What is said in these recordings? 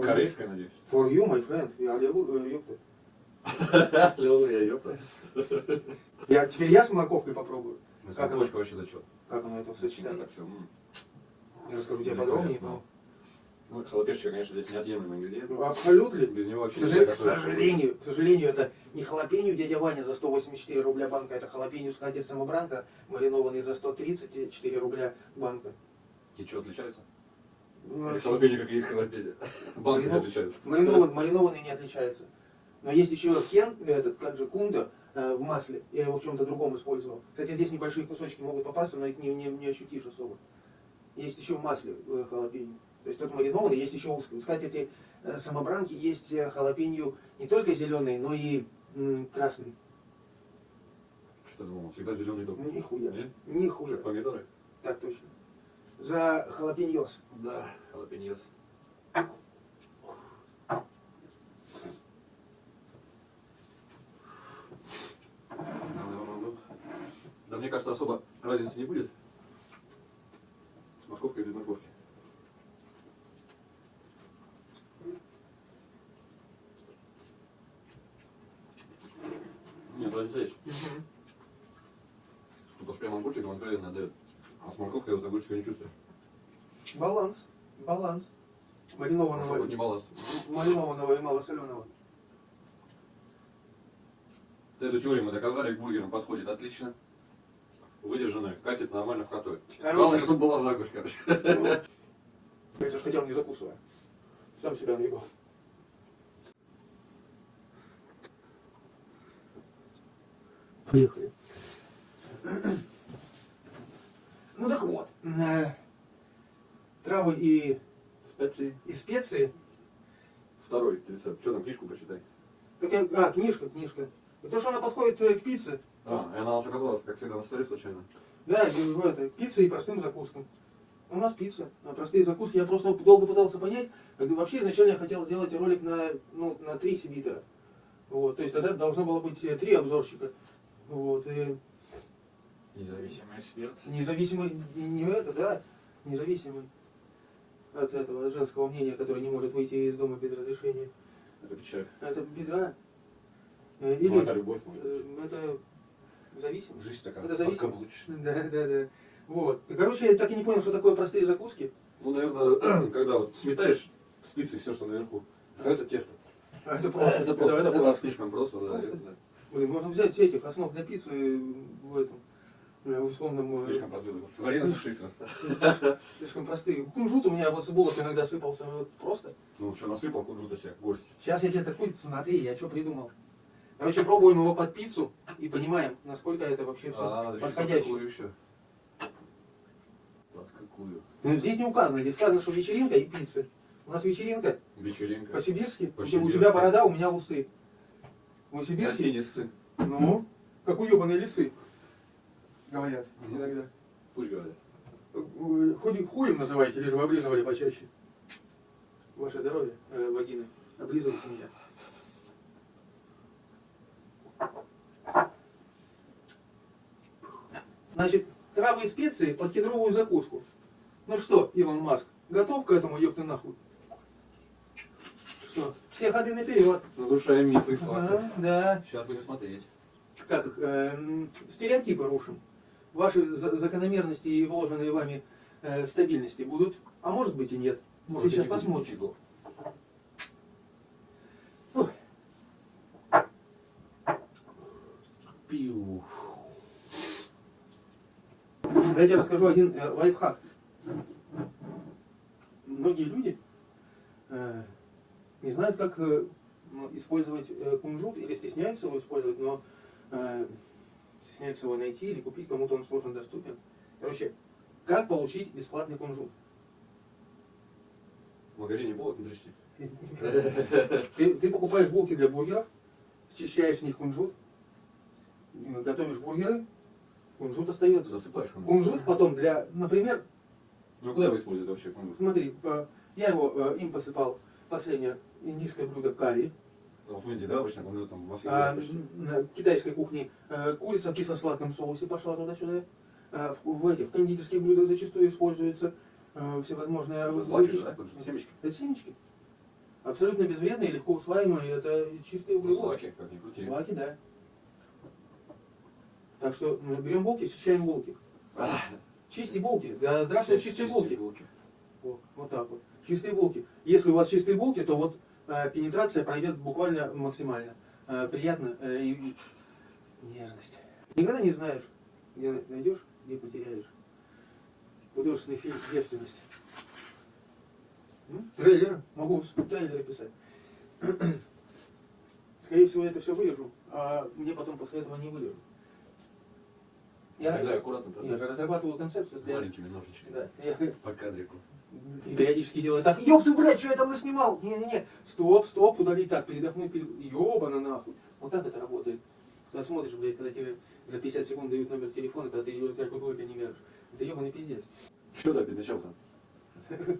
Корейская, надеюсь. For you, my friend. Я аллилу- э, ёпта. Аллилуйя, ёпта. Я, теперь я с морковкой попробую. Ну, Как Морковочка вообще зачет. Как оно это все. Я расскажу тебе подробнее. Великолепно. Ну, халапешечка, конечно, здесь неотъемлемый ингредиент. но- Абсолютно. Без него К, вообще сожа- нельзя к сожалению, к сожалению, это не халапенью дядя Ваня за 184 рубля банка, это халапенью скатерть самобранка, маринованный за 134 рубля банка. И что отличается? Ну, халапеньо, как есть халапеньо. Банки не отличаются. Маринован, маринованный не отличается. Но есть еще кен, этот, как же, кунда э, в масле. Я его в чем-то другом использовал. Кстати, здесь небольшие кусочки могут попасться, но их не, не, не ощутишь особо. Есть еще в масле э, халапеньо. То есть тот маринованный, есть еще узкий. Кстати, эти э, самобранки есть э, халапеньо не только зеленый, но и м, красный. Что ты думал, всегда зеленый дом? Нихуя. Нет? Нихуя. Как помидоры? Так точно. За халапеньос. Да, халапеньос. Да мне кажется, особо разницы не будет. С морковкой без морковки. Нет, разница есть. Тут уж прямо огурчик вам откровенно отдает. А с морковкой вот огурчика не чувствуешь. Баланс. Баланс. Маринованного, хоть не балласт. маринованного и малосоленого. Эту теорию мы доказали, к бургерам подходит отлично. Выдержанная, катит нормально в котой. Короче. Главное, чтобы была закусь, короче. Я же хотел не закусывая. Сам себя наебал. Поехали. Ну так вот, э, травы и, Специи. и специи. Второй рецепт. Что там, книжку почитай. Так я- а, книжка, книжка. То, что она подходит э, к пицце. А, и она у нас оказалась, как всегда, на столе случайно. Да, в это, пицца и простым закускам. У нас пицца, а простые закуски. Я просто долго пытался понять, когда вообще изначально я хотел сделать ролик на, ну, на три сибитера. Вот, то есть тогда должно было быть э, три обзорщика. Вот, и Независимый эксперт. независимый, не, это, да, независимый от этого от женского мнения, которое не может выйти из дома без разрешения. Это печаль. Это беда. Э, Или Ну, это любовь, может э, это зависимость. Жизнь такая. это зависимо. подкаблучная. Да, да, да. Вот. И, короче, я так и не понял, что такое простые закуски. Ну, наверное, когда вот сметаешь спицы все, что наверху, становится тесто. А это просто. Это просто, это это просто. слишком просто, да. Просто? это Блин, можно взять этих основ для пиццы в этом, в условном... э, Слишком простые. Слишком простые. Кунжут у меня вот с булок иногда сыпался вот просто. Ну, что, насыпал кунжута себе, горсть. Сейчас я тебе такой, смотри, я что придумал. Короче, пробуем его под пиццу и понимаем, насколько это вообще все А, подходящее. еще? Под какую? Ну, здесь не указано, здесь сказано, что вечеринка и пицца. У нас вечеринка Вечеринка. по-сибирски. У По-сибирски. тебя борода, у меня усы. Мы сибирские? Ну, как уебаные лисы, говорят иногда. Пусть говорят. Э, Хуй, хуем называете, лишь бы облизывали почаще. Ваше здоровье, э, вагины. Облизывайте меня. Значит, травы и специи под кедровую закуску. Ну что, Илон Маск, готов к этому, ёпты нахуй? Что, все ходы наперед. Разрушаем мифы и факты. Да, да. Сейчас будем смотреть. Как их, эм, стереотипы рушим. Ваши за- закономерности и вложенные вами э, стабильности будут, а может быть и нет. Может, Сейчас посмотрим. ничего. Пиу. Я тебе расскажу один э, лайфхак. Многие люди э, не знают, как э, использовать э, кунжут или стесняются его использовать, но э, стесняются его найти или купить, кому-то он сложно доступен. Короче, как получить бесплатный кунжут? В магазине булок трясти. Ты, ты покупаешь булки для бургеров, счищаешь с них кунжут, готовишь бургеры, кунжут остается. Засыпаешь кунжут. Кунжут потом для, например, Ну куда его используют вообще кунжут? смотри, э, я его э, им посыпал последнее индийское блюдо карри, в Индии, да, обычно кунжут там в Москве а на китайской кухне э, курица в кисло-сладком соусе пошла туда-сюда, А в, в этих кондитерских блюдах зачастую используются э, всевозможные... Это злаки да? Семечки. Это семечки. Абсолютно безвредные, легко усваиваемые, это чистые Ну, углеводы. злаки, как ни крути. Злаки, да. Так что мы берем булки, счищаем булки. А, Чисти булки. Да, здравствуйте, чистые булки. Вот так вот. Чистые булки. Если у вас чистые булки, то вот э, пенетрация пройдет буквально максимально. Э, приятно э, и, нежность. Никогда не знаешь, где найдешь, где потеряешь. Художественный фильм «Девственность». Трейлер. Могу трейлеры писать. Скорее всего, это все вырежу, а мне потом после этого не вырежу. Я, Вырезай аккуратно, я же разрабатываю концепцию для... маленькими ножичками. Да, По кадрику. И периодически делаю так, ёб ты, блядь, что я там наснимал? Не-не-не, стоп, стоп, удалить так, передохнуть, перед... ёбана нахуй. Вот так это работает. Когда смотришь, блядь, когда тебе за 50 секунд дают номер телефона, когда ты ее как только не веришь. Это ёбаный пиздец. Ты опять начал-то?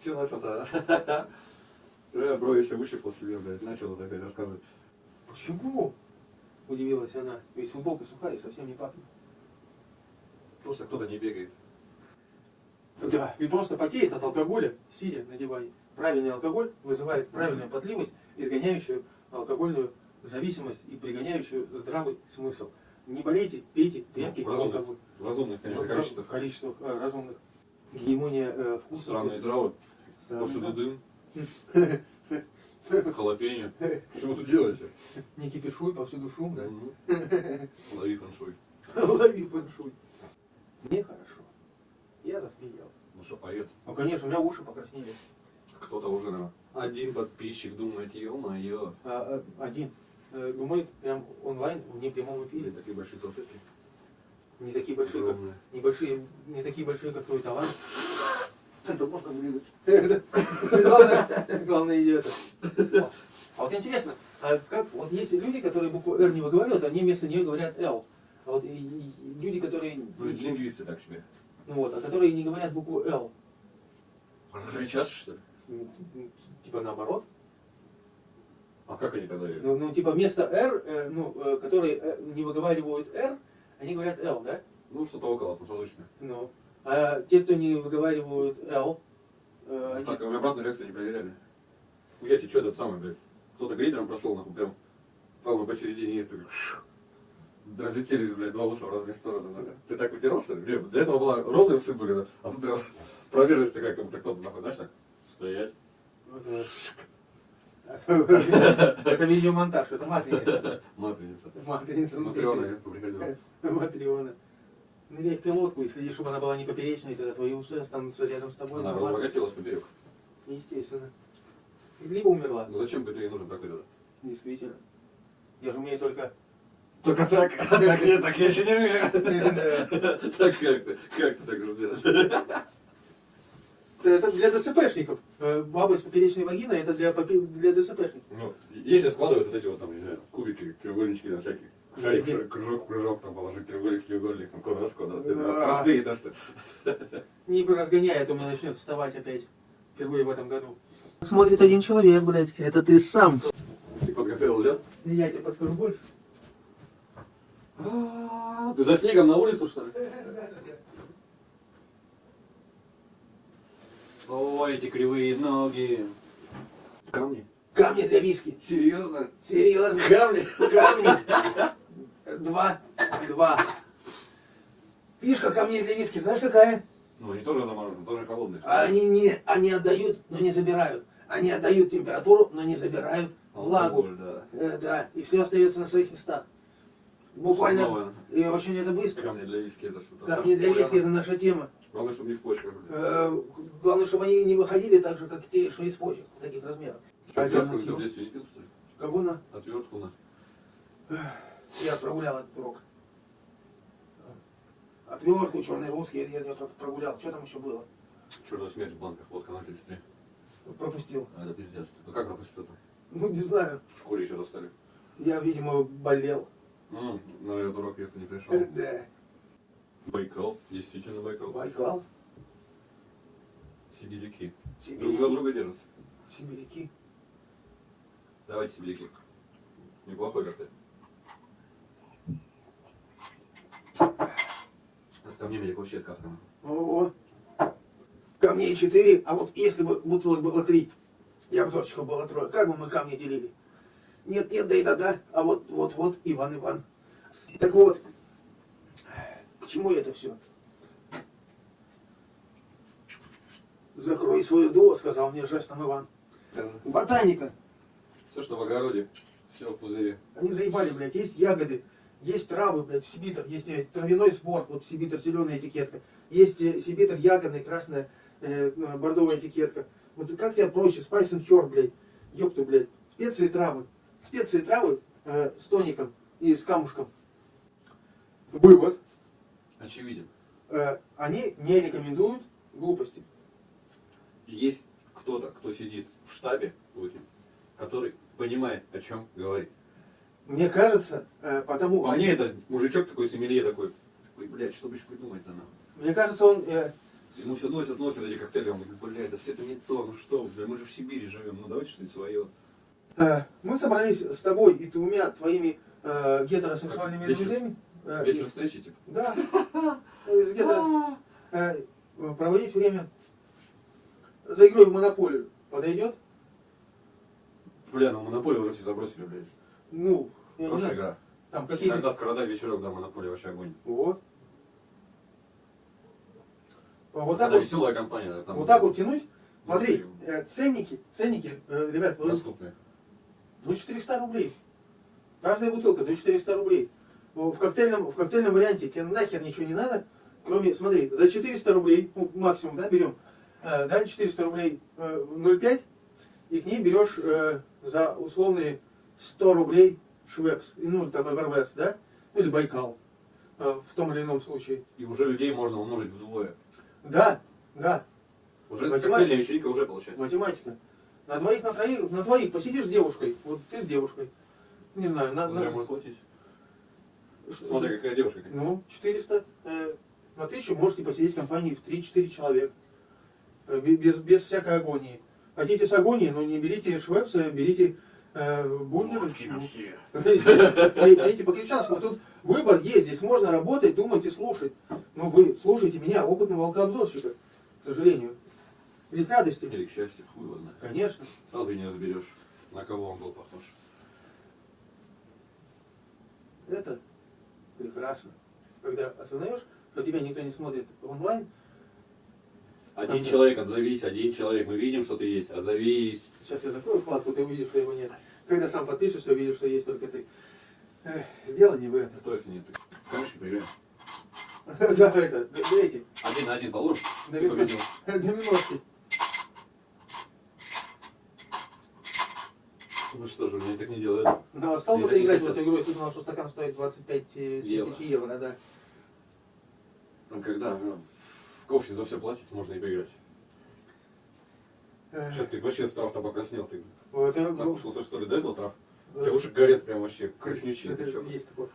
Все на Что-то. Я брови все выщипал себе, блядь, начал опять рассказывать. Почему? Удивилась она. Ведь футболка сухая и совсем не пахнет. Что кто-то не бегает. Да, и просто потеет от алкоголя, сидя на диване. Правильный алкоголь вызывает правильную потливость, изгоняющую алкогольную зависимость и пригоняющую здравый смысл. Не болейте, пейте крепкий в разумных, алкоголь. в разумных, конечно, В количествах. количествах э, разумных. Гегемония э, вкусов. Странные травы. Да. Повсюду дым. Халапеньо. Что вы тут делаете? Не кипишуй, повсюду шум, да? Лови фэншуй. Лови фэншуй. Мне хорошо. Я захмелел. Что, поет. Ну, конечно, у меня уши покраснели. Кто-то уже, наверное, один подписчик думает, ё-моё. А, а, один э, думает прям онлайн, в прямом эфире. такие большие салфетки. Не такие большие, как Огромные. небольшие, не такие большие, как твой талант. Это просто блин. Главное, главное идет. А вот интересно, а как, вот есть люди, которые букву R не выговаривают, они вместо нее говорят L. А вот и- и- и люди, которые, Ну, лингвисты так себе. Ну вот, а которые не говорят букву L, Кричат, что ли? м, типа наоборот, А как они тогда ну, ну, типа вместо R, э, ну, э, которые э, не выговаривают R, они говорят L, да? Ну, что-то около, созвучно. Ну, а те, кто не выговаривают L, э, они... Так, а мы обратную реакцию не проверяли. Ну, я тебе что, этот самый, блядь, кто-то грейдером прошел, нахуй, прям, по-моему, посередине, их так, разлетелись, блядь, два уша в разные стороны. Ты так ли? Блин, Для этого была ровные усы были, а тут прям пробежность такая, как будто кто-то, нахуй, знаешь, так, стоять. Это видеомонтаж, это матреница. Матрица. Матрица. Матриона, я тут приходила. Матриона. Ныряй в пилотку и следи, чтобы она была не поперечной, тогда твои усы останутся рядом с тобой. Она нормально. разбогателась поперек. Естественно. Либо умерла. Ну зачем бы ты ей нужен такой тогда? Действительно. Я же умею только... Только так, а так нет, так я еще не умею. Так как ты, как ты так можешь делать? Это для ДЦПшников. Э, Баба с поперечной вагиной это для, для ДЦПшников. Ну, если складывают вот эти вот там, не знаю, кубики, треугольнички там всякие, шарик, кружок, кружок, там положить треугольник, треугольник, там квадрат, квадрат, это простые тесты. Не разгоняй, а то у меня начнет вставать опять. Впервые в этом году. Смотрит один человек, блядь. Это ты сам. Ты подготовил лед? Я тебе подскажу больше. Ты за снегом на улицу, что ли? Ой, эти кривые ноги. Камни? Камни для виски. Серьезно? Серьезно. Камни? Камни. Два. Два. Фишка камней для виски, знаешь какая? Ну, они тоже заморожены, тоже холодные. А Они не, они отдают, но не забирают. Они отдают температуру, но не забирают влагу. Алкоголь, да. Э, да, и все остается на своих местах. Буквально, Новое. и очень это быстро. Камни для виски это что-то. Камни для виски это наша тема. Главное, чтобы не в почках. Э, Главное, чтобы они не выходили так же, как те, что из почек, в таких размерах. Что, отвертку ты в Альтернатива. детстве не пил, что ли? Кого на? Отвертку на. Я прогулял этот урок. Отвертку, черный русский, я, я прогулял. Что там еще было? Черная смерть в банках, водка на 33. Пропустил. А, это пиздец. Ну как пропустил-то? Ну, не знаю. В школе еще достали. Я, видимо, болел. М, На этот урок я-то не пришел. Э, Да. Байкал, действительно Байкал. Байкал, Сибиряки. Друг за друга держатся. Сибиряки. Давайте сибиряки. Неплохой коктейль. С камнями как вообще сказка. О, камней четыре, а вот если бы бутылок было три. И обзорчиков было трое. Как бы мы камни делили? Нет, нет, да и да, да. А вот, вот, вот, Иван, Иван. Так вот, к чему это все? Закрой свою до, сказал мне жестом Иван. Ботаника. Все, что в огороде, все в пузыре. Они заебали, блядь. Есть ягоды, есть травы, блядь, в Сибитр. Есть э, травяной спорт, вот Сибитр, зеленая этикетка. Есть э, Сибитр ягодный, красная, э, э, бордовая этикетка. Вот как тебе проще? And Herb, блядь. Ёпту, блядь. Специи и травы. Специи и травы э, с тоником и с камушком. Вывод. Очевиден. Э, они не рекомендуют глупости. Есть кто-то, кто сидит в штабе Путин, который понимает, о чем говорит. Мне кажется, э, потому... По мне это мужичок такой сомелье такой, такой, блядь, что бы еще придумать-то нам? Мне кажется, он... э, Ему все носят, носят эти коктейли, он говорит, блядь, да все это не то, ну что, бля, мы же в Сибири живем, ну давайте что-нибудь свое. Э, Мы собрались с тобой и двумя твоими э, гетеросексуальными Вечер- друзьями. э, Вечер встречи, типа. Да. э, с гетеро- э, проводить время за игрой в монополию. Подойдет? Бля, ну монополию уже все забросили, блядь. Ну, Хорошая игра. Там какие-то... Когда скородай вечерок, да, монополия вообще огонь. Вот. Вот так вот, веселая компания, да, там. вот так вот тянуть. Смотри, э, ценники, ценники, ребят, вы- Доступные. До 400 рублей. Каждая бутылка до 400 рублей. В коктейльном, в коктейльном варианте тебе нахер ничего не надо, кроме, смотри, за 400 рублей, ну, максимум, да, берем, э, да, 400 рублей э, 0,5, и к ней берешь э, за условные 100 рублей Швепс, ну, там Эвервест, да, ну, или Байкал, э, в том или ином случае. И уже людей можно умножить вдвое. Да, да, Уже Математика. коктейльная вечеринка уже получается. математика. На двоих, на троих, на двоих посидишь с девушкой, вот ты с девушкой, не знаю, на, Зря на, Смотри, какая девушка. какая. Ну, 400. Э, на тысячу можете посидеть в компании в 3-4 человека. Э, бе- без, без всякой агонии. Хотите с агонией, но не берите швепса, берите э, все. Пейте по-крепчански. Вот тут выбор есть. Здесь можно работать, думать и слушать. Но вы слушайте меня, опытного волкообзорщика, к сожалению. Или к радости. Или к счастью, хуй его знает. Конечно. Сразу и не разберешь, на кого он был похож. Это прекрасно. Когда осознаешь, что тебя никто не смотрит онлайн, Один человек, отзовись, один человек. Мы видим, что ты есть, отзовись. Сейчас я закрою вкладку, ты увидишь, что его нет. Когда сам подпишешься, увидишь, что есть только ты. Эх, дело не в этом. То есть нет, ты в камешке поиграем. Да, это, д- дайте, Один на один положишь, Да победил. доминошки. Ну что же, меня так не делают. Ну, а стал бы Я ты играть в эту игру, если думал, что стакан стоит 25 э, тысяч евро, да. Там когда ну, в кофе за все платить, можно и поиграть. Эх, Что ты вообще с трав-то покраснел? Ты вот ну, накушался что ли до этого трав? У э, тебя уши горят прям вообще, краснючие. есть такое.